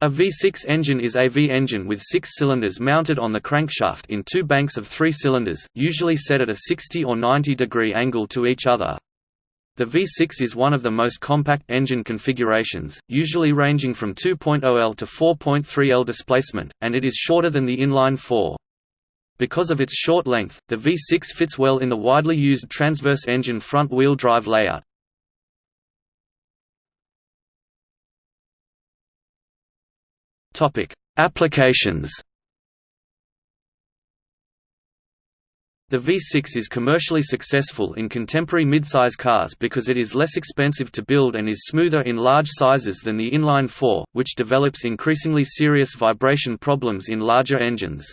A V6 engine is a V engine with six cylinders mounted on the crankshaft in two banks of three cylinders, usually set at a 60 or 90 degree angle to each other. The V6 is one of the most compact engine configurations, usually ranging from 2.0 L to 4.3 L displacement, and it is shorter than the inline-4. Because of its short length, the V6 fits well in the widely used transverse engine front-wheel drive layout. Topic: Applications. The V6 is commercially successful in contemporary midsize cars because it is less expensive to build and is smoother in large sizes than the inline-4, which develops increasingly serious vibration problems in larger engines.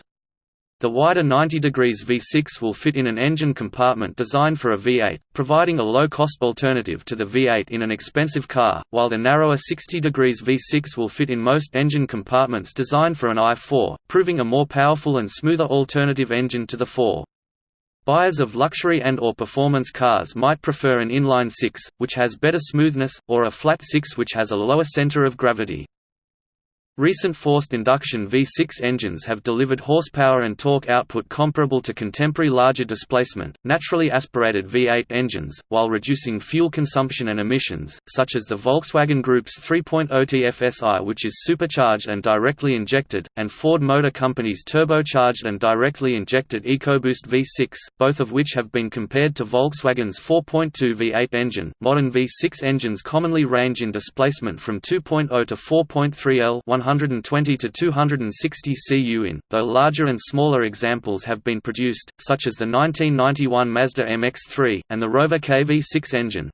The wider 90 degrees V6 will fit in an engine compartment designed for a V8, providing a low-cost alternative to the V8 in an expensive car, while the narrower 60 degrees V6 will fit in most engine compartments designed for an i4, proving a more powerful and smoother alternative engine to the 4. Buyers of luxury and or performance cars might prefer an inline 6, which has better smoothness, or a flat 6 which has a lower center of gravity. Recent forced induction V6 engines have delivered horsepower and torque output comparable to contemporary larger displacement, naturally aspirated V8 engines, while reducing fuel consumption and emissions, such as the Volkswagen Group's 3.0 TFSI which is supercharged and directly injected, and Ford Motor Company's turbocharged and directly injected EcoBoost V6, both of which have been compared to Volkswagen's 4.2 V8 engine. Modern V6 engines commonly range in displacement from 2.0 to 4.3 L 120 to 260 cu in, though larger and smaller examples have been produced, such as the 1991 Mazda MX-3, and the Rover KV6 engine.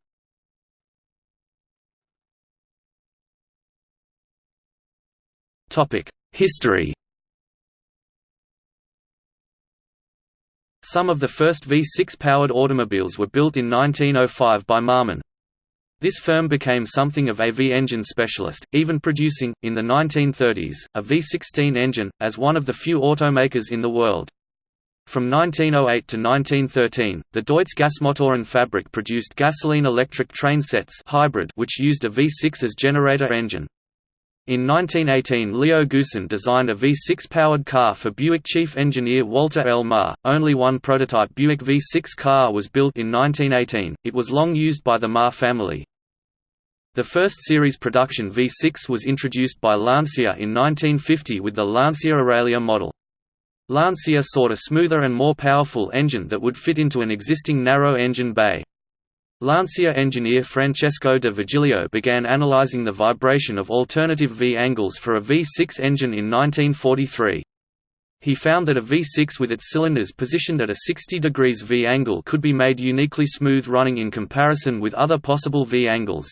History. Some of the first V6-powered automobiles were built in 1905 by Marmon, this firm became something of a V-engine specialist, even producing, in the 1930s, a V16 engine, as one of the few automakers in the world. From 1908 to 1913, the Deutz Gasmotoren Fabrik produced gasoline-electric train sets hybrid which used a V6 as generator engine. In 1918 Leo Goossen designed a V6-powered car for Buick chief engineer Walter L. Marr. Only one prototype Buick V6 car was built in 1918, it was long used by the Marr family. The first series production V6 was introduced by Lancia in 1950 with the Lancia Aurelia model. Lancia sought a smoother and more powerful engine that would fit into an existing narrow engine bay. Lancia engineer Francesco de Virgilio began analyzing the vibration of alternative V angles for a V6 engine in 1943. He found that a V6 with its cylinders positioned at a 60 degrees V angle could be made uniquely smooth running in comparison with other possible V angles.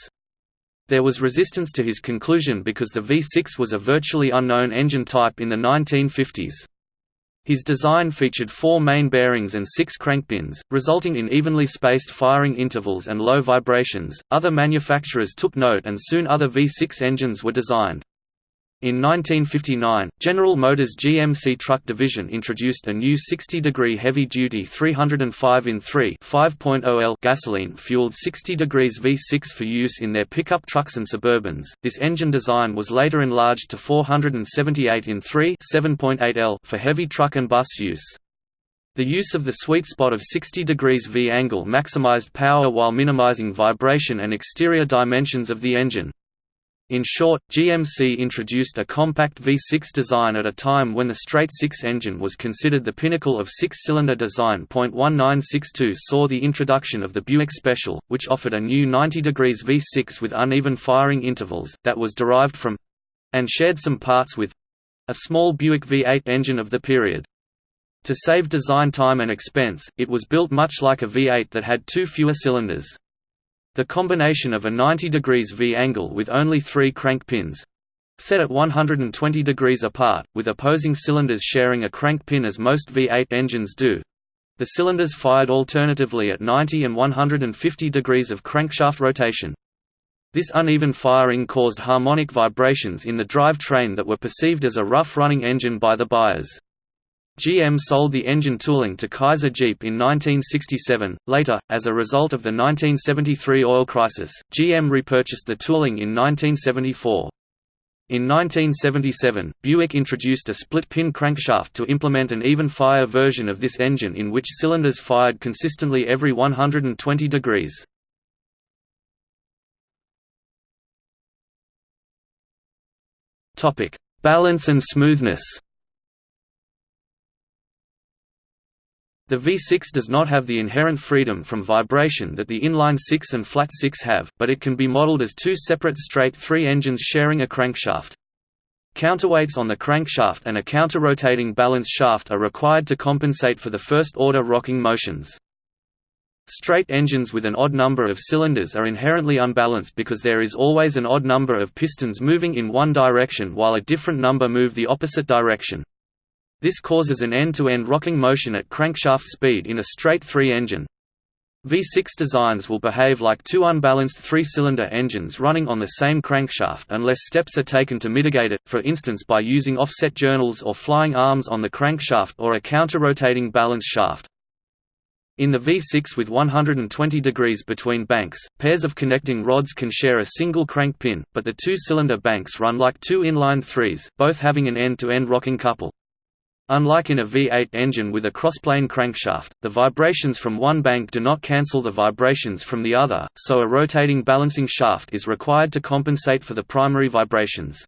There was resistance to his conclusion because the V6 was a virtually unknown engine type in the 1950s. His design featured four main bearings and six crankpins, resulting in evenly spaced firing intervals and low vibrations. Other manufacturers took note and soon other V6 engines were designed. In 1959, General Motors GMC truck division introduced a new 60-degree heavy-duty 305 in 3 5.0L gasoline-fueled 60 degrees V6 for use in their pickup trucks and Suburbans. This engine design was later enlarged to 478 in 3 7.8L for heavy truck and bus use. The use of the sweet spot of 60 degrees V angle maximized power while minimizing vibration and exterior dimensions of the engine. In short, GMC introduced a compact V6 design at a time when the straight six engine was considered the pinnacle of six-cylinder design. 1962 saw the introduction of the Buick Special, which offered a new 90 degrees V6 with uneven firing intervals, that was derived from—and shared some parts with—a small Buick V8 engine of the period. To save design time and expense, it was built much like a V8 that had two fewer cylinders. The combination of a 90 degrees V angle with only three crank pins set at 120 degrees apart, with opposing cylinders sharing a crank pin as most V8 engines do. The cylinders fired alternatively at 90 and 150 degrees of crankshaft rotation. This uneven firing caused harmonic vibrations in the drivetrain that were perceived as a rough-running engine by the buyers. GM sold the engine tooling to Kaiser Jeep in 1967. Later, as a result of the 1973 oil crisis, GM repurchased the tooling in 1974. In 1977, Buick introduced a split-pin crankshaft to implement an even-fire version of this engine in which cylinders fired consistently every 120 degrees. Balance and smoothness The V6 does not have the inherent freedom from vibration that the inline-six and flat-six have, but it can be modeled as two separate straight-three engines sharing a crankshaft. Counterweights on the crankshaft and a counter-rotating balance shaft are required to compensate for the first-order rocking motions. Straight engines with an odd number of cylinders are inherently unbalanced because there is always an odd number of pistons moving in one direction while a different number move the opposite direction. This causes an end-to-end -end rocking motion at crankshaft speed in a straight three-engine. V6 designs will behave like two unbalanced three-cylinder engines running on the same crankshaft unless steps are taken to mitigate it, for instance by using offset journals or flying arms on the crankshaft or a counter-rotating balance shaft. In the V6 with 120 degrees between banks, pairs of connecting rods can share a single crank pin, but the two-cylinder banks run like two inline threes, both having an end-to-end -end rocking couple. Unlike in a V8 engine with a crossplane crankshaft, the vibrations from one bank do not cancel the vibrations from the other, so a rotating balancing shaft is required to compensate for the primary vibrations.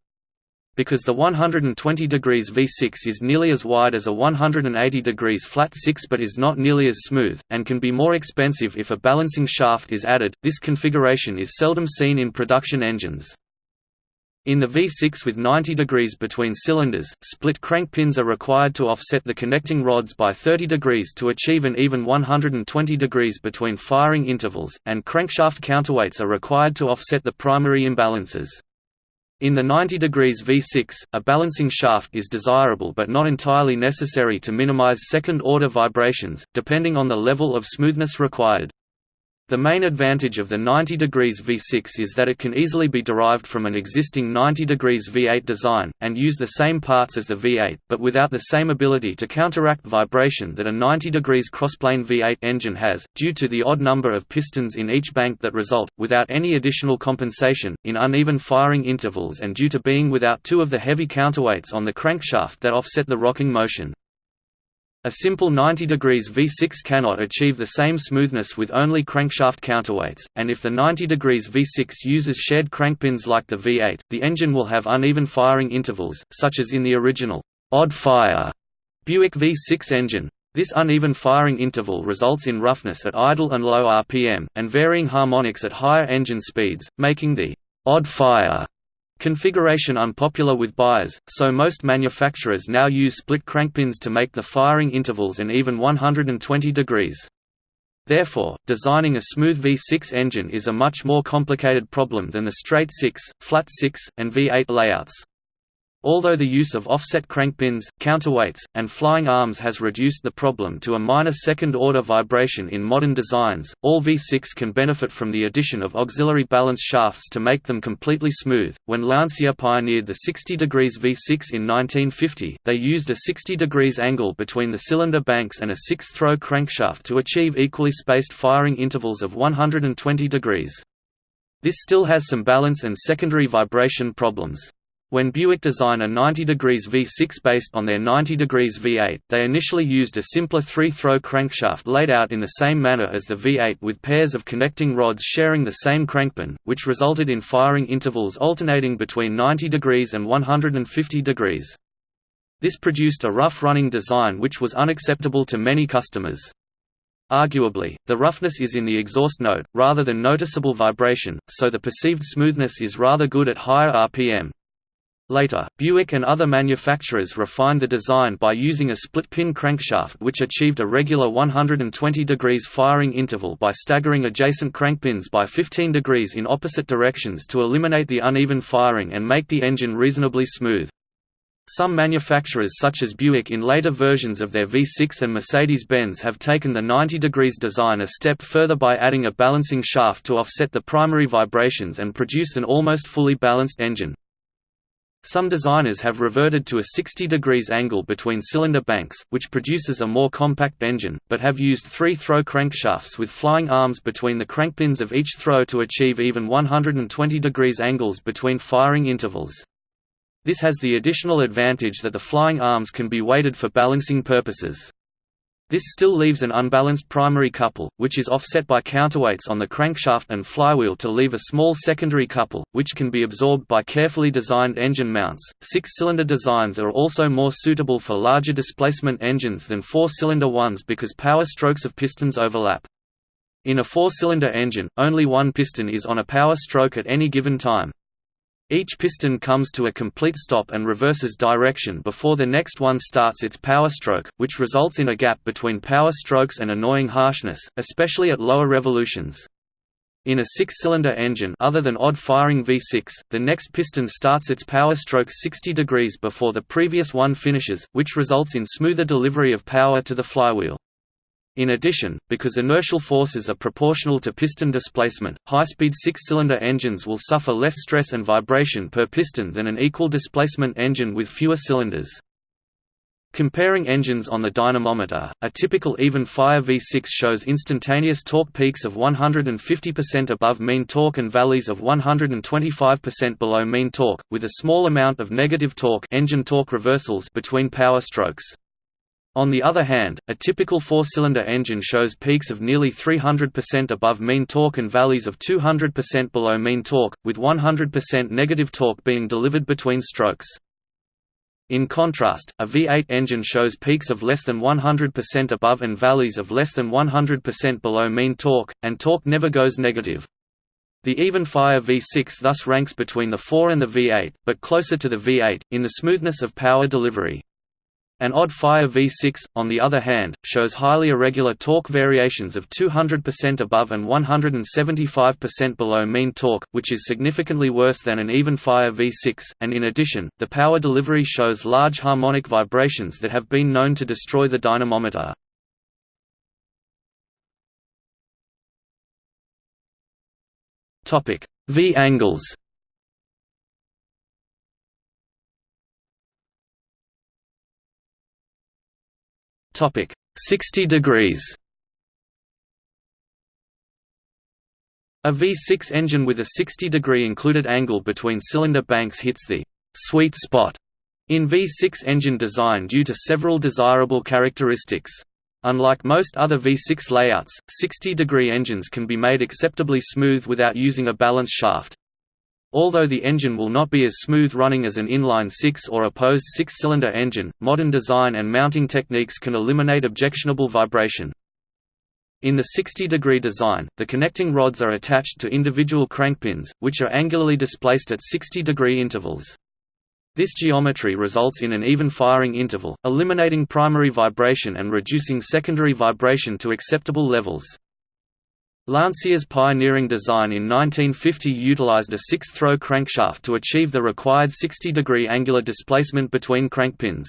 Because the 120 degrees V6 is nearly as wide as a 180 degrees flat 6 but is not nearly as smooth, and can be more expensive if a balancing shaft is added, this configuration is seldom seen in production engines. In the V6 with 90 degrees between cylinders, split crank pins are required to offset the connecting rods by 30 degrees to achieve an even 120 degrees between firing intervals, and crankshaft counterweights are required to offset the primary imbalances. In the 90 degrees V6, a balancing shaft is desirable but not entirely necessary to minimize second-order vibrations, depending on the level of smoothness required. The main advantage of the 90 degrees V6 is that it can easily be derived from an existing 90 degrees V8 design, and use the same parts as the V8, but without the same ability to counteract vibration that a 90 degrees crossplane V8 engine has, due to the odd number of pistons in each bank that result, without any additional compensation, in uneven firing intervals and due to being without two of the heavy counterweights on the crankshaft that offset the rocking motion. A simple 90 degrees V6 cannot achieve the same smoothness with only crankshaft counterweights, and if the 90 degrees V6 uses shared crankpins like the V8, the engine will have uneven firing intervals, such as in the original odd-fire Buick V6 engine. This uneven firing interval results in roughness at idle and low RPM, and varying harmonics at higher engine speeds, making the odd-fire Configuration unpopular with buyers, so most manufacturers now use split crankpins to make the firing intervals an even 120 degrees. Therefore, designing a smooth V6 engine is a much more complicated problem than the straight 6, flat 6, and V8 layouts. Although the use of offset crankpins, counterweights, and flying arms has reduced the problem to a minor second-order vibration in modern designs, all V6 can benefit from the addition of auxiliary balance shafts to make them completely smooth. When Lancia pioneered the 60 degrees V6 in 1950, they used a 60 degrees angle between the cylinder banks and a six-throw crankshaft to achieve equally spaced firing intervals of 120 degrees. This still has some balance and secondary vibration problems. When Buick designed a 90 degrees V6 based on their 90 degrees V8, they initially used a simpler three-throw crankshaft laid out in the same manner as the V8 with pairs of connecting rods sharing the same crankpin, which resulted in firing intervals alternating between 90 degrees and 150 degrees. This produced a rough-running design which was unacceptable to many customers. Arguably, the roughness is in the exhaust note, rather than noticeable vibration, so the perceived smoothness is rather good at higher RPM. Later, Buick and other manufacturers refined the design by using a split-pin crankshaft which achieved a regular 120 degrees firing interval by staggering adjacent crankpins by 15 degrees in opposite directions to eliminate the uneven firing and make the engine reasonably smooth. Some manufacturers such as Buick in later versions of their V6 and Mercedes-Benz have taken the 90 degrees design a step further by adding a balancing shaft to offset the primary vibrations and produced an almost fully balanced engine. Some designers have reverted to a 60 degrees angle between cylinder banks, which produces a more compact engine, but have used three-throw crankshafts with flying arms between the crankpins of each throw to achieve even 120 degrees angles between firing intervals. This has the additional advantage that the flying arms can be weighted for balancing purposes. This still leaves an unbalanced primary couple, which is offset by counterweights on the crankshaft and flywheel to leave a small secondary couple, which can be absorbed by carefully designed engine mounts. Six cylinder designs are also more suitable for larger displacement engines than four cylinder ones because power strokes of pistons overlap. In a four cylinder engine, only one piston is on a power stroke at any given time. Each piston comes to a complete stop and reverses direction before the next one starts its power stroke, which results in a gap between power strokes and annoying harshness, especially at lower revolutions. In a six-cylinder engine other than odd-firing V6, the next piston starts its power stroke 60 degrees before the previous one finishes, which results in smoother delivery of power to the flywheel. In addition, because inertial forces are proportional to piston displacement, high-speed six-cylinder engines will suffer less stress and vibration per piston than an equal displacement engine with fewer cylinders. Comparing engines on the dynamometer, a typical even-fire V6 shows instantaneous torque peaks of 150% above mean torque and valleys of 125% below mean torque, with a small amount of negative torque engine torque reversals between power strokes. On the other hand, a typical four-cylinder engine shows peaks of nearly 300% above mean torque and valleys of 200% below mean torque, with 100% negative torque being delivered between strokes. In contrast, a V8 engine shows peaks of less than 100% above and valleys of less than 100% below mean torque, and torque never goes negative. The even-fire V6 thus ranks between the 4 and the V8, but closer to the V8, in the smoothness of power delivery. An odd-fire V6, on the other hand, shows highly irregular torque variations of 200% above and 175% below mean torque, which is significantly worse than an even-fire V6, and in addition, the power delivery shows large harmonic vibrations that have been known to destroy the dynamometer. V-angles Topic 60 degrees. A V6 engine with a 60 degree included angle between cylinder banks hits the sweet spot in V6 engine design due to several desirable characteristics. Unlike most other V6 layouts, 60-degree engines can be made acceptably smooth without using a balance shaft. Although the engine will not be as smooth running as an inline six or opposed six-cylinder engine, modern design and mounting techniques can eliminate objectionable vibration. In the 60-degree design, the connecting rods are attached to individual crankpins, which are angularly displaced at 60-degree intervals. This geometry results in an even firing interval, eliminating primary vibration and reducing secondary vibration to acceptable levels. Lancia's pioneering design in 1950 utilized a six-throw crankshaft to achieve the required 60-degree angular displacement between crankpins.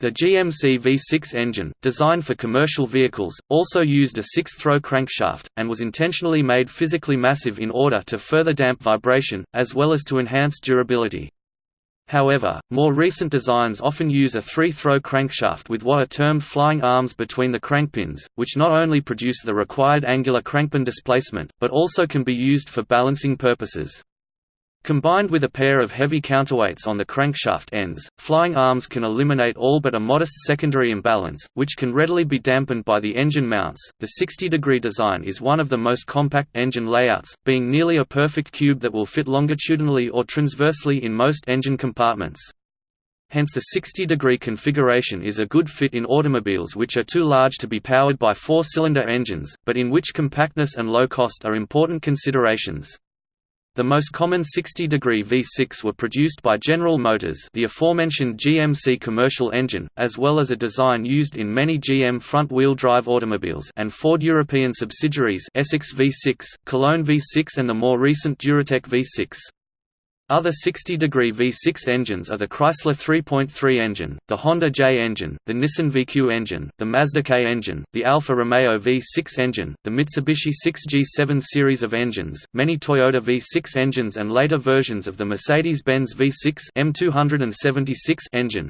The GMC V6 engine, designed for commercial vehicles, also used a six-throw crankshaft, and was intentionally made physically massive in order to further damp vibration, as well as to enhance durability. However, more recent designs often use a three-throw crankshaft with what are termed flying arms between the crankpins, which not only produce the required angular crankpin displacement, but also can be used for balancing purposes. Combined with a pair of heavy counterweights on the crankshaft ends, flying arms can eliminate all but a modest secondary imbalance, which can readily be dampened by the engine mounts. The 60 degree design is one of the most compact engine layouts, being nearly a perfect cube that will fit longitudinally or transversely in most engine compartments. Hence the 60 degree configuration is a good fit in automobiles which are too large to be powered by four-cylinder engines, but in which compactness and low cost are important considerations. The most common 60-degree V6 were produced by General Motors the aforementioned GMC commercial engine, as well as a design used in many GM front-wheel drive automobiles and Ford European subsidiaries Essex V6, Cologne V6 and the more recent Duratec V6. Other 60-degree V6 engines are the Chrysler 3.3 engine, the Honda J engine, the Nissan VQ engine, the Mazda K engine, the Alfa Romeo V6 engine, the Mitsubishi 6G7 series of engines, many Toyota V6 engines and later versions of the Mercedes-Benz V6 M276 engine.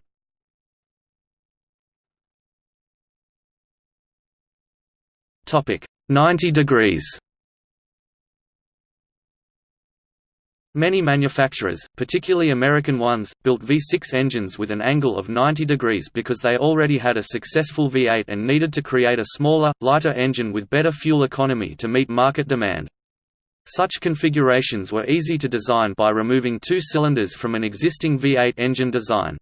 Topic 90 degrees Many manufacturers, particularly American ones, built V6 engines with an angle of 90 degrees because they already had a successful V8 and needed to create a smaller, lighter engine with better fuel economy to meet market demand. Such configurations were easy to design by removing two cylinders from an existing V8 engine design.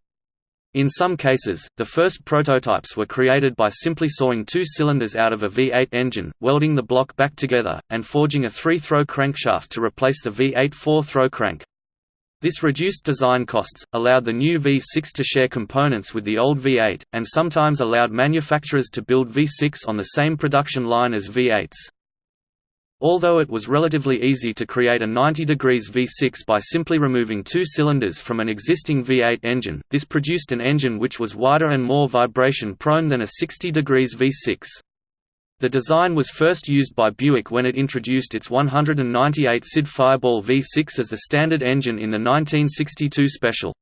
In some cases, the first prototypes were created by simply sawing two cylinders out of a V8 engine, welding the block back together, and forging a three-throw crankshaft to replace the V8 four-throw crank. This reduced design costs, allowed the new V6 to share components with the old V8, and sometimes allowed manufacturers to build V6 on the same production line as V8s. Although it was relatively easy to create a 90 degrees V6 by simply removing two cylinders from an existing V8 engine, this produced an engine which was wider and more vibration-prone than a 60 degrees V6. The design was first used by Buick when it introduced its 198 SID Fireball V6 as the standard engine in the 1962 special.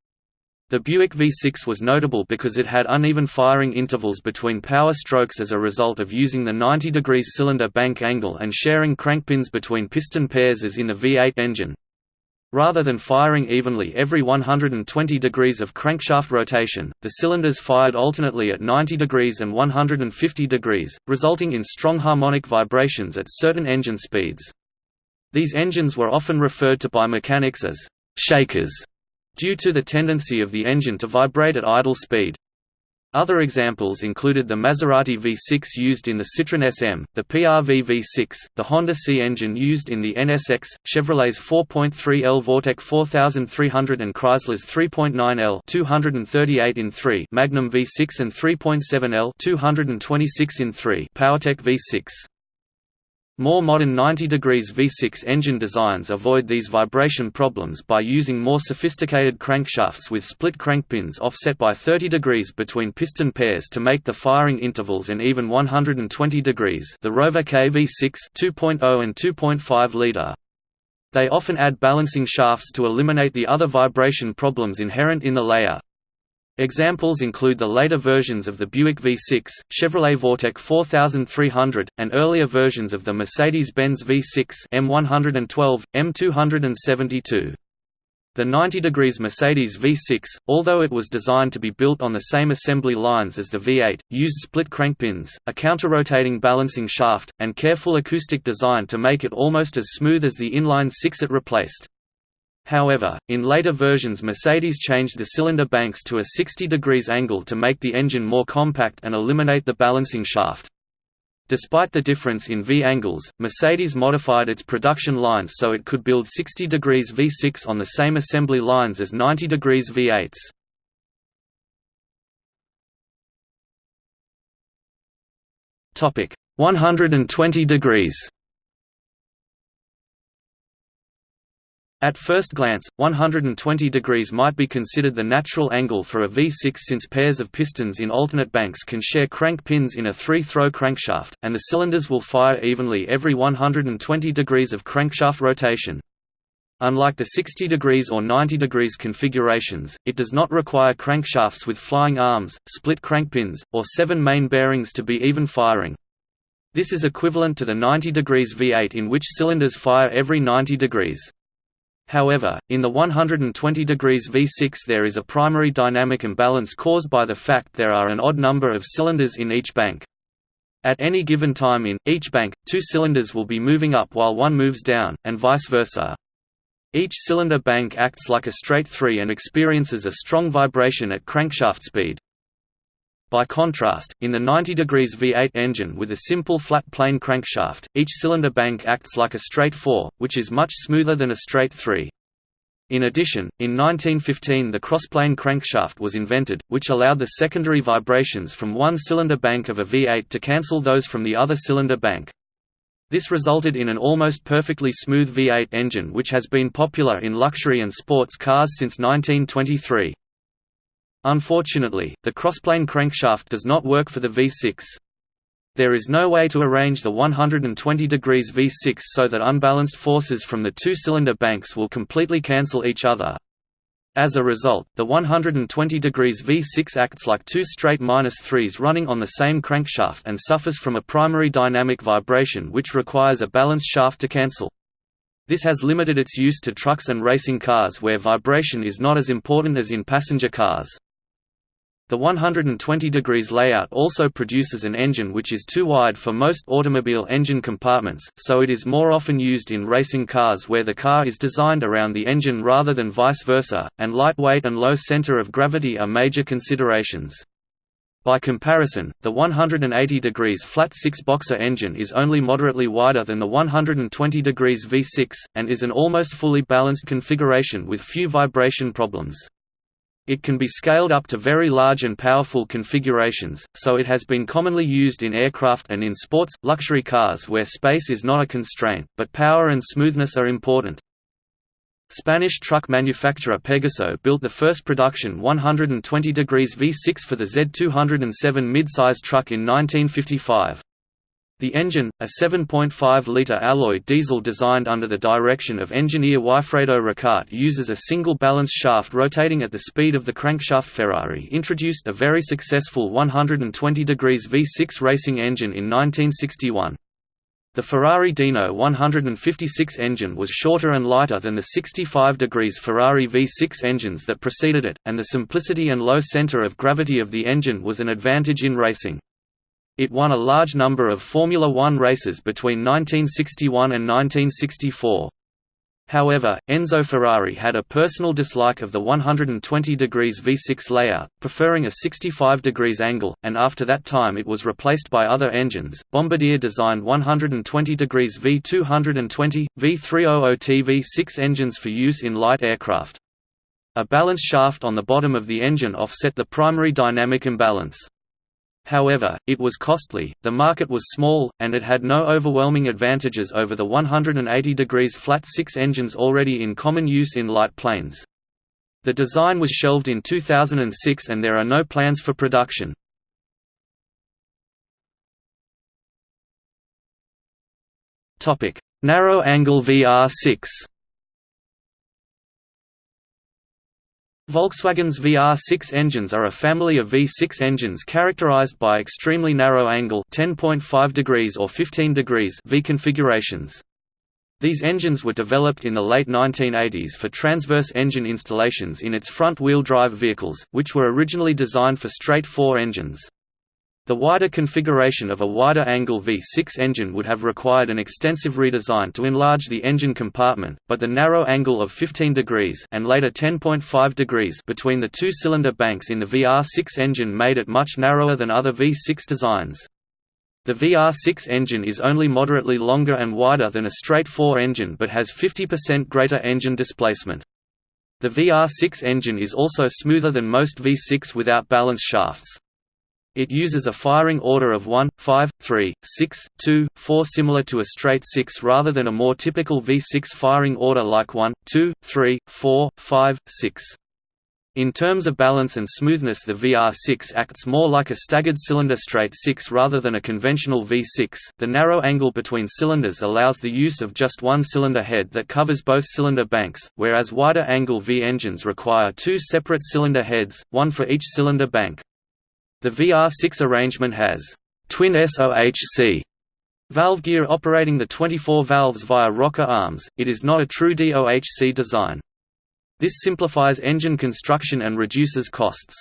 The Buick V6 was notable because it had uneven firing intervals between power strokes as a result of using the 90 degrees cylinder bank angle and sharing crankpins between piston pairs as in the V8 engine. Rather than firing evenly every 120 degrees of crankshaft rotation, the cylinders fired alternately at 90 degrees and 150 degrees, resulting in strong harmonic vibrations at certain engine speeds. These engines were often referred to by mechanics as «shakers» due to the tendency of the engine to vibrate at idle speed. Other examples included the Maserati V6 used in the Citroën SM, the PRV V6, the Honda C engine used in the NSX, Chevrolet's 4.3L Vortec 4300 and Chrysler's 3.9L 238 in 3 Magnum V6 and 3.7L 226 in 3 PowerTech V6. More modern 90 degrees V6 engine designs avoid these vibration problems by using more sophisticated crankshafts with split crankpins offset by 30 degrees between piston pairs to make the firing intervals an even 120 degrees the Rover K V6 2.0 and 2.5 liter. They often add balancing shafts to eliminate the other vibration problems inherent in the layer. Examples include the later versions of the Buick V6, Chevrolet Vortec 4300, and earlier versions of the Mercedes-Benz V6 M112, M272. The 90 degrees Mercedes V6, although it was designed to be built on the same assembly lines as the V8, used split crankpins, a counter-rotating balancing shaft, and careful acoustic design to make it almost as smooth as the inline six it replaced. However, in later versions Mercedes changed the cylinder banks to a 60 degrees angle to make the engine more compact and eliminate the balancing shaft. Despite the difference in V angles, Mercedes modified its production lines so it could build 60 degrees V6 on the same assembly lines as 90 degrees V8s. Topic 120 degrees At first glance, 120 degrees might be considered the natural angle for a V6 since pairs of pistons in alternate banks can share crank pins in a three-throw crankshaft, and the cylinders will fire evenly every 120 degrees of crankshaft rotation. Unlike the 60 degrees or 90 degrees configurations, it does not require crankshafts with flying arms, split crankpins, or seven main bearings to be even firing. This is equivalent to the 90 degrees V8 in which cylinders fire every 90 degrees. However, in the 120 degrees V6 there is a primary dynamic imbalance caused by the fact there are an odd number of cylinders in each bank. At any given time in, each bank, two cylinders will be moving up while one moves down, and vice versa. Each cylinder bank acts like a straight three and experiences a strong vibration at crankshaft speed. By contrast, in the 90 degrees V8 engine with a simple flat plane crankshaft, each cylinder bank acts like a straight 4, which is much smoother than a straight 3. In addition, in 1915 the crossplane crankshaft was invented, which allowed the secondary vibrations from one cylinder bank of a V8 to cancel those from the other cylinder bank. This resulted in an almost perfectly smooth V8 engine which has been popular in luxury and sports cars since 1923. Unfortunately, the crossplane crankshaft does not work for the V6. There is no way to arrange the 120 degrees V6 so that unbalanced forces from the two-cylinder banks will completely cancel each other. As a result, the 120 degrees V6 acts like two straight minus threes running on the same crankshaft and suffers from a primary dynamic vibration which requires a balanced shaft to cancel. This has limited its use to trucks and racing cars where vibration is not as important as in passenger cars. The 120 degrees layout also produces an engine which is too wide for most automobile engine compartments, so it is more often used in racing cars where the car is designed around the engine rather than vice versa, and lightweight and low center of gravity are major considerations. By comparison, the 180 degrees flat six-boxer engine is only moderately wider than the 120 degrees V6, and is an almost fully balanced configuration with few vibration problems. It can be scaled up to very large and powerful configurations, so it has been commonly used in aircraft and in sports, luxury cars where space is not a constraint, but power and smoothness are important. Spanish truck manufacturer Pegaso built the first production 120 degrees V6 for the Z207 midsize truck in 1955. The engine, a 7.5-litre alloy diesel designed under the direction of engineer Wifredo Ricart uses a single balance shaft rotating at the speed of the crankshaft Ferrari introduced a very successful 120 degrees V6 racing engine in 1961. The Ferrari Dino 156 engine was shorter and lighter than the 65 degrees Ferrari V6 engines that preceded it, and the simplicity and low center of gravity of the engine was an advantage in racing. It won a large number of Formula One races between 1961 and 1964. However, Enzo Ferrari had a personal dislike of the 120 degrees V6 layout, preferring a 65 degrees angle, and after that time it was replaced by other engines. Bombardier designed 120 degrees V220, V300T V6 engines for use in light aircraft. A balance shaft on the bottom of the engine offset the primary dynamic imbalance. However, it was costly, the market was small, and it had no overwhelming advantages over the 180 degrees flat six engines already in common use in light planes. The design was shelved in 2006 and there are no plans for production. Narrow angle VR6 Volkswagen's VR6 engines are a family of V6 engines characterized by extremely narrow angle 10.5 degrees or 15 degrees V configurations. These engines were developed in the late 1980s for transverse engine installations in its front-wheel drive vehicles, which were originally designed for straight four engines. The wider configuration of a wider angle V6 engine would have required an extensive redesign to enlarge the engine compartment, but the narrow angle of 15 degrees and later 10.5 degrees between the two cylinder banks in the VR6 engine made it much narrower than other V6 designs. The VR6 engine is only moderately longer and wider than a straight 4 engine but has 50% greater engine displacement. The VR6 engine is also smoother than most V6 without balance shafts. It uses a firing order of 1, 5, 3, 6, 2, 4 similar to a straight 6 rather than a more typical V6 firing order like 1, 2, 3, 4, 5, 6. In terms of balance and smoothness the VR6 acts more like a staggered cylinder straight 6 rather than a conventional V6. The narrow angle between cylinders allows the use of just one cylinder head that covers both cylinder banks, whereas wider angle V engines require two separate cylinder heads, one for each cylinder bank. The VR6 arrangement has twin SOHC valve gear operating the 24 valves via rocker arms, it is not a true DOHC design. This simplifies engine construction and reduces costs.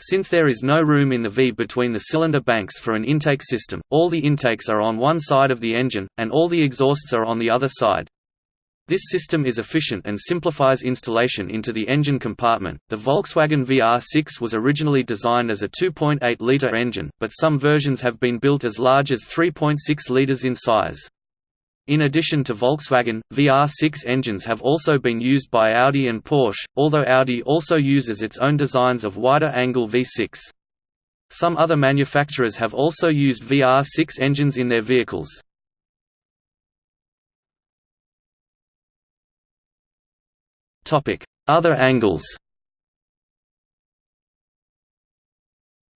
Since there is no room in the V between the cylinder banks for an intake system, all the intakes are on one side of the engine, and all the exhausts are on the other side. This system is efficient and simplifies installation into the engine compartment. The Volkswagen VR6 was originally designed as a 2.8 liter engine, but some versions have been built as large as 3.6 liters in size. In addition to Volkswagen, VR6 engines have also been used by Audi and Porsche, although Audi also uses its own designs of wider angle V6. Some other manufacturers have also used VR6 engines in their vehicles. Other angles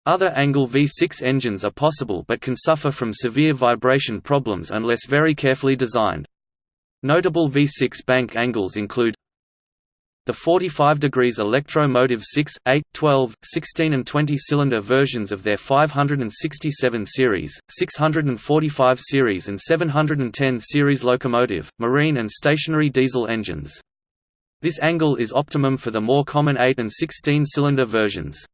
Other angle V6 engines are possible but can suffer from severe vibration problems unless very carefully designed. Notable V6 bank angles include The 45 degrees electro-motive 6, 8, 12, 16 and 20 cylinder versions of their 567 series, 645 series and 710 series locomotive, marine and stationary diesel engines. This angle is optimum for the more common 8 and 16 cylinder versions.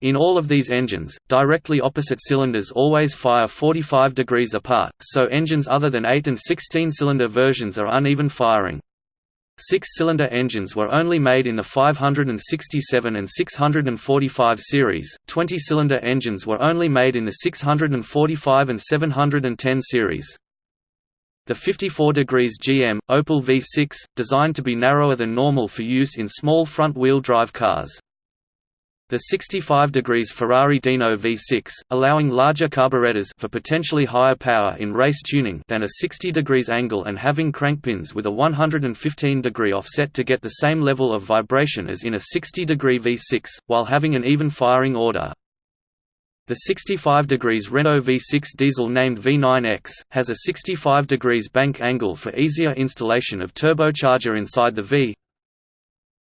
In all of these engines, directly opposite cylinders always fire 45 degrees apart, so engines other than 8 and 16 cylinder versions are uneven firing. Six-cylinder engines were only made in the 567 and 645 series, 20-cylinder engines were only made in the 645 and 710 series. The 54 degrees GM, Opel V6, designed to be narrower than normal for use in small front-wheel drive cars. The 65 degrees Ferrari Dino V6, allowing larger carburetors for potentially higher power in race tuning than a 60 degrees angle and having crankpins with a 115 degree offset to get the same level of vibration as in a 60 degree V6, while having an even firing order. The 65 degrees Renault V6 diesel named V9X, has a 65 degrees bank angle for easier installation of turbocharger inside the V,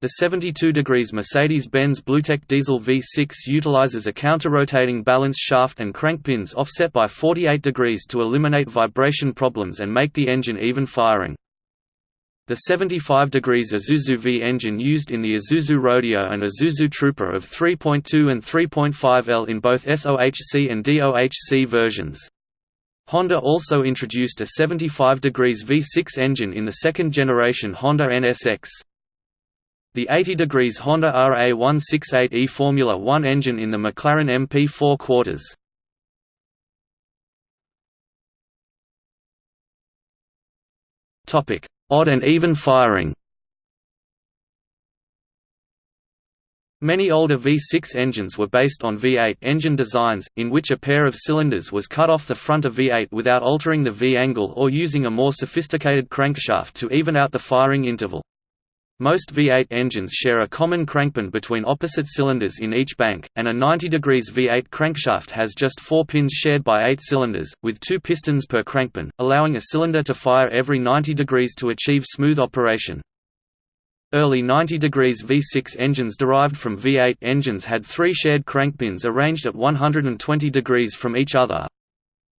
the 72 degrees Mercedes-Benz BlueTEC diesel V6 utilizes a counter-rotating balance shaft and crankpins offset by 48 degrees to eliminate vibration problems and make the engine even firing. The 75 degrees Isuzu V engine used in the Isuzu Rodeo and Isuzu Trooper of 3.2 and 3.5 L in both SOHC and DOHC versions. Honda also introduced a 75 degrees V6 engine in the second generation Honda NSX. The 80 degrees Honda RA168e Formula One engine in the McLaren MP4 quarters. Topic: Odd and even firing. Many older V6 engines were based on V8 engine designs, in which a pair of cylinders was cut off the front of V8 without altering the V angle or using a more sophisticated crankshaft to even out the firing interval. Most V8 engines share a common crankpin between opposite cylinders in each bank, and a 90 degrees V8 crankshaft has just four pins shared by eight cylinders, with two pistons per crankpin, allowing a cylinder to fire every 90 degrees to achieve smooth operation. Early 90 degrees V6 engines derived from V8 engines had three shared crankpins arranged at 120 degrees from each other,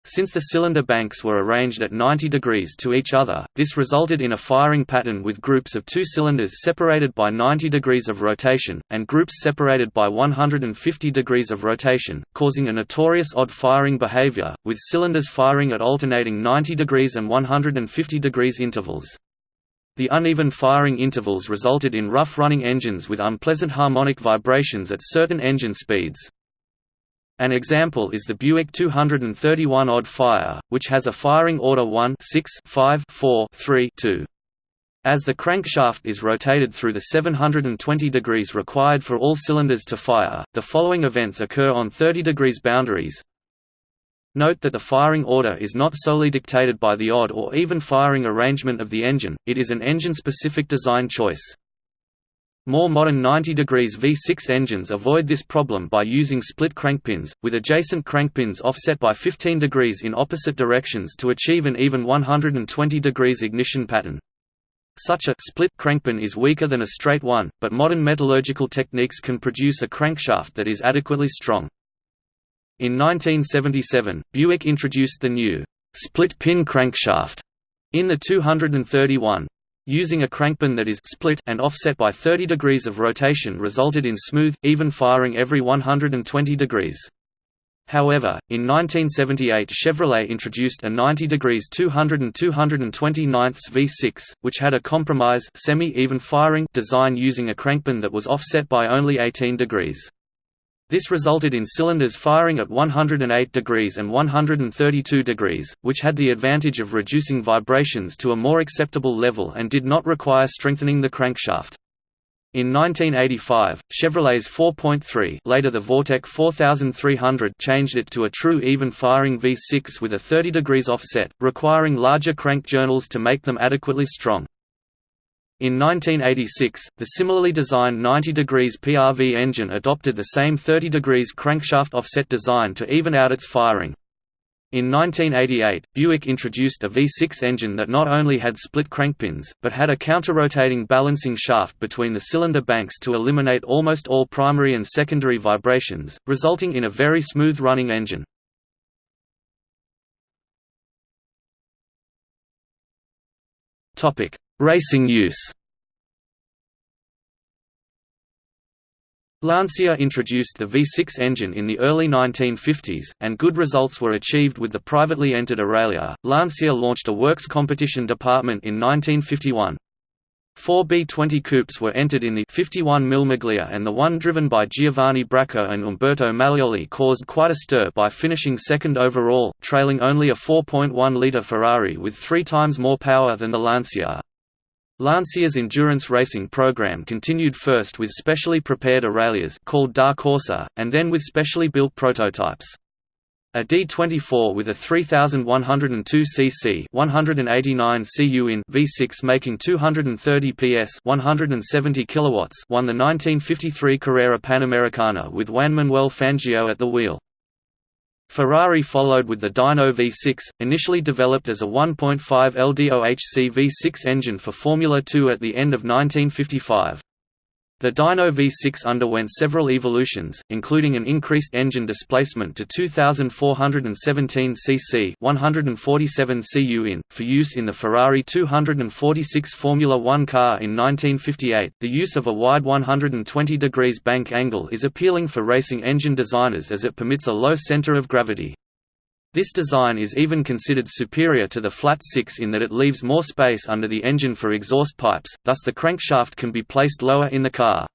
since the cylinder banks were arranged at 90 degrees to each other, this resulted in a firing pattern with groups of two cylinders separated by 90 degrees of rotation, and groups separated by 150 degrees of rotation, causing a notorious odd firing behavior, with cylinders firing at alternating 90 degrees and 150 degrees intervals. The uneven firing intervals resulted in rough-running engines with unpleasant harmonic vibrations at certain engine speeds. An example is the Buick 231 Odd Fire, which has a firing order 1 6 5 4 3 2. As the crankshaft is rotated through the 720 degrees required for all cylinders to fire, the following events occur on 30 degrees boundaries. Note that the firing order is not solely dictated by the odd or even firing arrangement of the engine, it is an engine-specific design choice. More modern 90 degrees V6 engines avoid this problem by using split crankpins, with adjacent crankpins offset by 15 degrees in opposite directions to achieve an even 120 degrees ignition pattern. Such a split crankpin is weaker than a straight one, but modern metallurgical techniques can produce a crankshaft that is adequately strong. In 1977, Buick introduced the new split-pin crankshaft in the 231, Using a crankpin that is split and offset by 30 degrees of rotation resulted in smooth, even firing every 120 degrees. However, in 1978 Chevrolet introduced a 90 degrees 200 and 229 V6, which had a compromise semi-even firing design using a crankpin that was offset by only 18 degrees. This resulted in cylinders firing at 108 degrees and 132 degrees, which had the advantage of reducing vibrations to a more acceptable level and did not require strengthening the crankshaft. In 1985, Chevrolet's 4.3 later the Vortec 4300 changed it to a true even-firing V6 with a 30 degrees offset, requiring larger crank journals to make them adequately strong. In 1986, the similarly designed 90 degrees PRV engine adopted the same 30 degrees crankshaft offset design to even out its firing. In 1988, Buick introduced a V6 engine that not only had split crankpins, but had a counter-rotating balancing shaft between the cylinder banks to eliminate almost all primary and secondary vibrations, resulting in a very smooth-running engine. Racing use Lancia introduced the V6 engine in the early 1950s, and good results were achieved with the privately entered Aurelia. Lancia launched a works competition department in 1951. Four B-20 coupes were entered in the 51 Mille Miglia and the one driven by Giovanni Bracco and Umberto Maglioli caused quite a stir by finishing second overall, trailing only a 4.1-litre Ferrari with three times more power than the Lancia. Lancia's endurance racing program continued first with specially prepared Aurelias called Da Corsa, and then with specially built prototypes. A D24 with a 3102 cc 189 cu in V6 making 230 PS 170 kilowatts won the 1953 Carrera Panamericana with Juan Manuel Fangio at the wheel. Ferrari followed with the Dino V6, initially developed as a 1.5 LDOHC V6 engine for Formula 2 at the end of 1955. The Dino V6 underwent several evolutions, including an increased engine displacement to 2,417 cc 147 cu in, for use in the Ferrari 246 Formula One car in 1958. The use of a wide 120 degrees bank angle is appealing for racing engine designers as it permits a low center of gravity. This design is even considered superior to the flat six in that it leaves more space under the engine for exhaust pipes, thus the crankshaft can be placed lower in the car.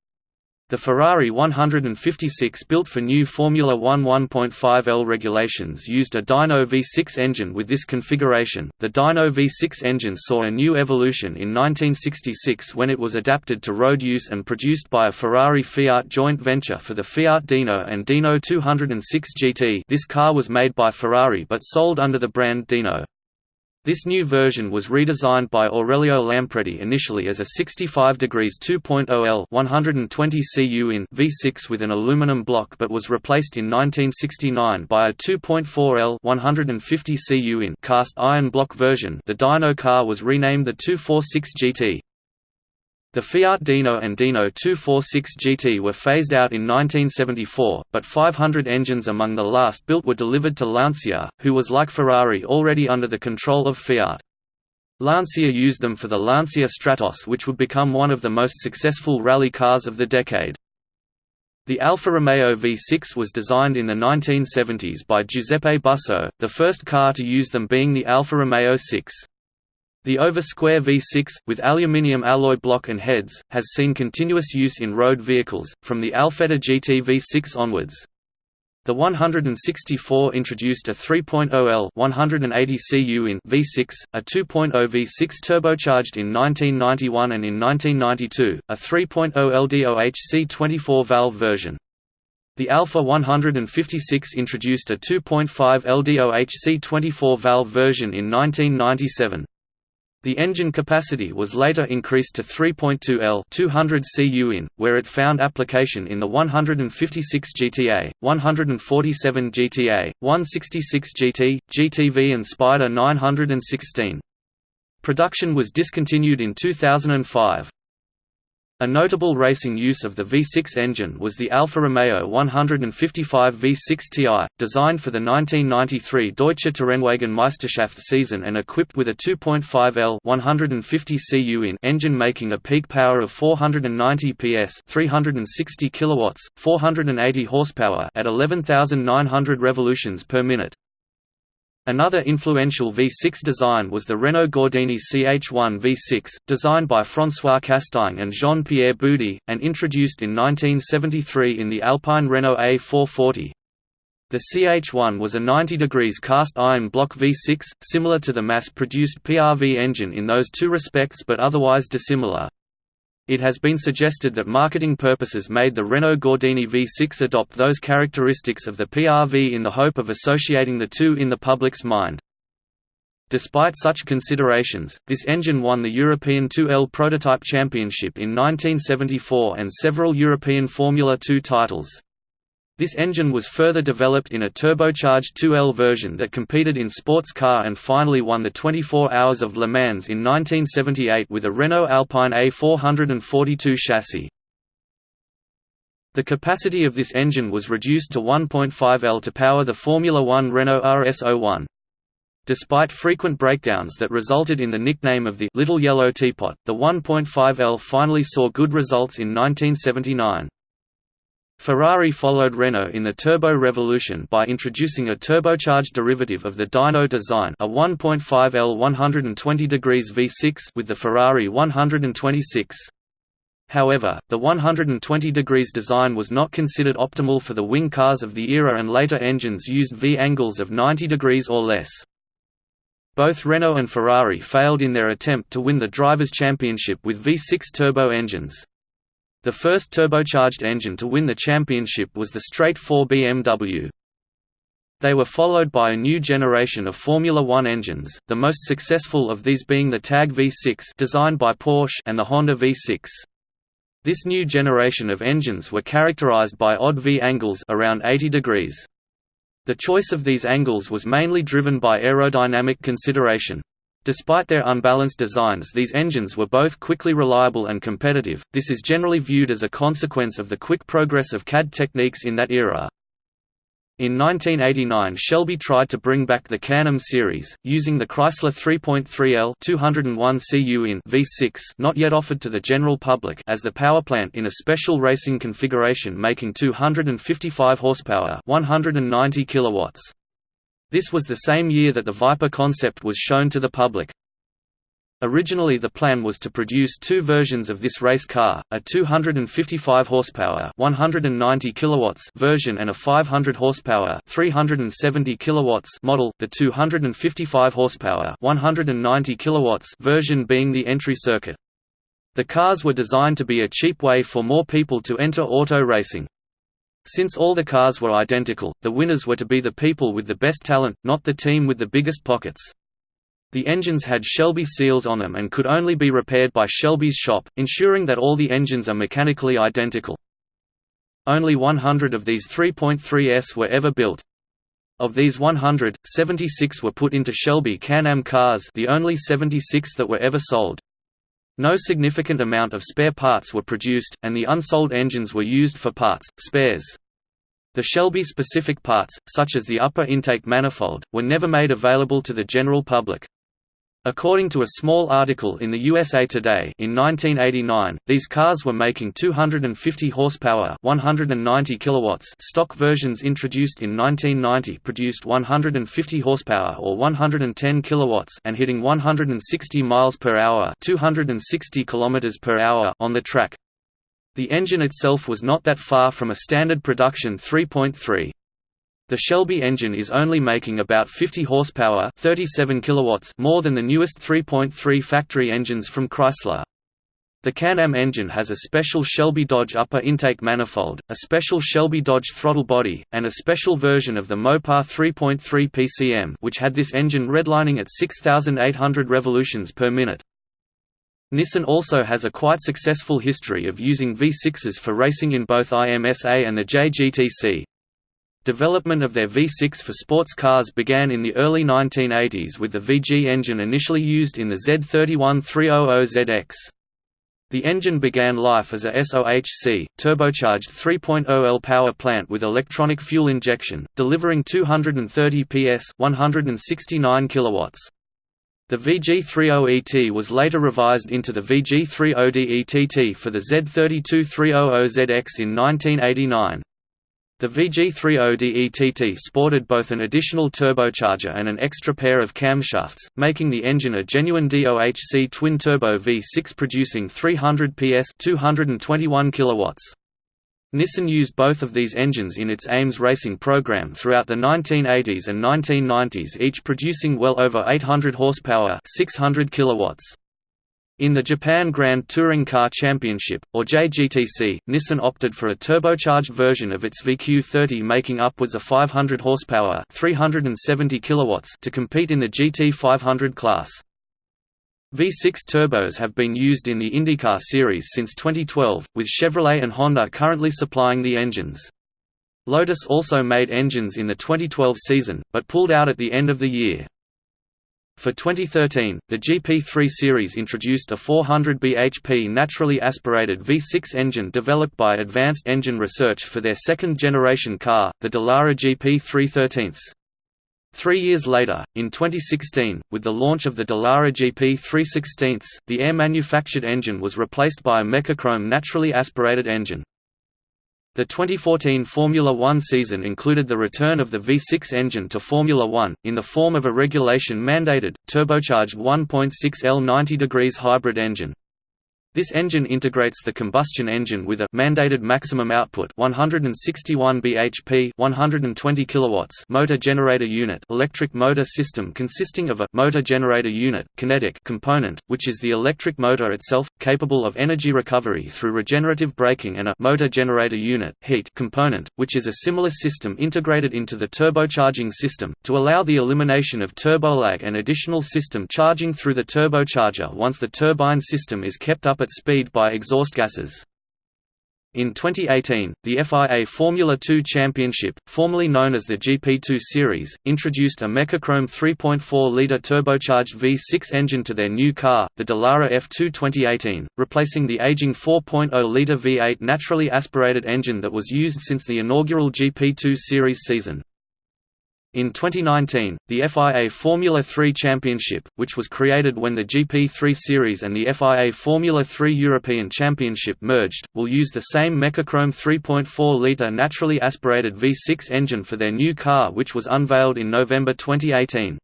The Ferrari 156 built for new Formula One 1.5L regulations used a Dino V6 engine with this configuration. The Dino V6 engine saw a new evolution in 1966 when it was adapted to road use and produced by a Ferrari Fiat joint venture for the Fiat Dino and Dino 206 GT. This car was made by Ferrari but sold under the brand Dino. This new version was redesigned by Aurelio Lampredi initially as a 65 degrees 2.0 L 120 cu in V6 with an aluminum block but was replaced in 1969 by a 2.4 L 150 cu in cast iron block version. The Dino car was renamed the 246 GT. The Fiat Dino and Dino 246 GT were phased out in 1974, but 500 engines among the last built were delivered to Lancia, who was like Ferrari already under the control of Fiat. Lancia used them for the Lancia Stratos which would become one of the most successful rally cars of the decade. The Alfa Romeo V6 was designed in the 1970s by Giuseppe Busso, the first car to use them being the Alfa Romeo 6. The over-square V6, with aluminium alloy block and heads, has seen continuous use in road vehicles, from the Alfetta GT V6 onwards. The 164 introduced a 3.0L 180 cu in V6, a 2.0 V6 turbocharged in 1991 and in 1992, a 3.0 LDOHC 24-valve version. The Alfa 156 introduced a 2.5 LDOHC 24-valve version in 1997. The engine capacity was later increased to 3.2 L 200 cu in, where it found application in the 156 GTA, 147 GTA, 166 GT, GTV and Spider 916. Production was discontinued in 2005. A notable racing use of the V6 engine was the Alfa Romeo 155 V6 Ti, designed for the 1993 Deutsche Tourenwagen Meisterschaft season and equipped with a 2.5 L 150 cu in engine making a peak power of 490 PS 360 kilowatts, 480 horsepower at 11,900 revolutions per minute. Another influential V6 design was the Renault Gordini CH1 V6, designed by François Castaing and Jean-Pierre Boudy, and introduced in 1973 in the Alpine Renault A440. The CH1 was a 90 degrees cast iron block V6, similar to the mass-produced PRV engine in those two respects but otherwise dissimilar. It has been suggested that marketing purposes made the Renault Gordini V6 adopt those characteristics of the PRV in the hope of associating the two in the public's mind. Despite such considerations, this engine won the European 2L Prototype Championship in 1974 and several European Formula 2 titles. This engine was further developed in a turbocharged 2L version that competed in sports car and finally won the 24 Hours of Le Mans in 1978 with a Renault Alpine A442 chassis. The capacity of this engine was reduced to 1.5 L to power the Formula One Renault RS01. Despite frequent breakdowns that resulted in the nickname of the Little Yellow Teapot, the 1.5L finally saw good results in 1979. Ferrari followed Renault in the turbo revolution by introducing a turbocharged derivative of the Dino design a 1.5L 120 degrees V6 with the Ferrari 126. However, the 120 degrees design was not considered optimal for the wing cars of the era and later engines used V angles of 90 degrees or less. Both Renault and Ferrari failed in their attempt to win the Drivers' Championship with V6 turbo engines. The first turbocharged engine to win the championship was the straight 4 BMW. They were followed by a new generation of Formula One engines, the most successful of these being the TAG V6 designed by Porsche and the Honda V6. This new generation of engines were characterized by odd V angles around 80 degrees. The choice of these angles was mainly driven by aerodynamic consideration. Despite their unbalanced designs these engines were both quickly reliable and competitive, this is generally viewed as a consequence of the quick progress of CAD techniques in that era. In 1989 Shelby tried to bring back the Can-Am series, using the Chrysler 3.3L 201 cu in V6 not yet offered to the general public as the powerplant in a special racing configuration making 255 horsepower 190 kilowatts. This was the same year that the Viper concept was shown to the public. Originally the plan was to produce two versions of this race car, a 255 horsepower 190 kilowatts version and a 500 horsepower 370 kilowatts model, the 255 horsepower 190 kilowatts version being the entry circuit. The cars were designed to be a cheap way for more people to enter auto racing. Since all the cars were identical, the winners were to be the people with the best talent, not the team with the biggest pockets. The engines had Shelby seals on them and could only be repaired by Shelby's shop, ensuring that all the engines are mechanically identical. Only 100 of these 3.3s were ever built. Of these 100, 76 were put into Shelby Can-Am cars the only 76 that were ever sold. No significant amount of spare parts were produced, and the unsold engines were used for parts, spares. The Shelby-specific parts, such as the upper intake manifold, were never made available to the general public. According to a small article in the USA Today in 1989, these cars were making 250 horsepower, 190 kilowatts. Stock versions introduced in 1990 produced 150 horsepower or 110 kilowatts and hitting 160 miles per hour, 260 kilometers per hour on the track. The engine itself was not that far from a standard production 3.3. The Shelby engine is only making about 50 horsepower 37 kilowatts more than the newest 3.3 factory engines from Chrysler. The Can-Am engine has a special Shelby Dodge upper intake manifold, a special Shelby Dodge throttle body, and a special version of the Mopar 3.3 PCM which had this engine redlining at 6,800 revolutions per minute. Nissan also has a quite successful history of using V6s for racing in both IMSA and the JGTC. Development of their V6 for sports cars began in the early 1980s with the VG engine initially used in the Z31300ZX. The engine began life as a SOHC, turbocharged 3.0L power plant with electronic fuel injection, delivering 230 PS 169 kilowatts. The VG30ET was later revised into the VG30DETT for the Z32300ZX in 1989. The VG30DETT sported both an additional turbocharger and an extra pair of camshafts, making the engine a genuine DOHC twin-turbo V6 producing 300 PS 221 kilowatts. Nissan used both of these engines in its IMSA racing program throughout the 1980s and 1990s each producing well over 800 horsepower 600 kilowatts. In the Japan Grand Touring Car Championship, or JGTC, Nissan opted for a turbocharged version of its VQ30 making upwards of 500 horsepower 370 kilowatts to compete in the GT500 class. V6 turbos have been used in the IndyCar series since 2012, with Chevrolet and Honda currently supplying the engines. Lotus also made engines in the 2012 season, but pulled out at the end of the year. For 2013, the GP3 series introduced a 400 bhp naturally aspirated V6 engine developed by Advanced Engine Research for their second-generation car, the Dallara GP313. Three years later, in 2016, with the launch of the Dallara GP 316, the AER-manufactured engine was replaced by a Mecachrome naturally aspirated engine. The 2014 Formula One season included the return of the V6 engine to Formula One, in the form of a regulation-mandated, turbocharged 1.6L 90 degrees hybrid engine. This engine integrates the combustion engine with a mandated maximum output 161 bhp 120 kilowatts motor generator unit electric motor system consisting of a motor generator unit kinetic component, which is the electric motor itself, capable of energy recovery through regenerative braking and a motor generator unit heat component, which is a similar system integrated into the turbocharging system, to allow the elimination of turbolag and additional system charging through the turbocharger. Once the turbine system is kept up at speed by exhaust gases. In 2018, the FIA Formula 2 Championship, formerly known as the GP2 Series, introduced a Mecachrome 3.4-litre turbocharged V6 engine to their new car, the Dallara F2 2018, replacing the aging 4.0-litre V8 naturally aspirated engine that was used since the inaugural GP2 Series season. In 2019, the FIA Formula 3 Championship, which was created when the GP3 Series and the FIA Formula 3 European Championship merged, will use the same Mecachrome 3.4-litre naturally aspirated V6 engine for their new car which was unveiled in November 2018.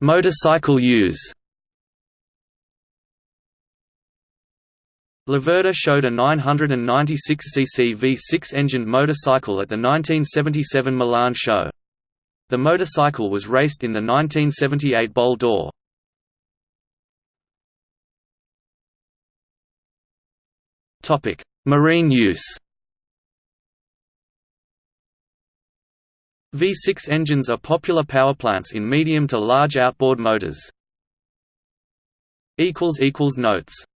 Motorcycle use Laverda showed a 996 cc V6 engined motorcycle at the 1977 Milan show. The motorcycle was raced in the 1978 Bol d'Or. Marine use V6 engines are popular powerplants in medium to large outboard motors. Notes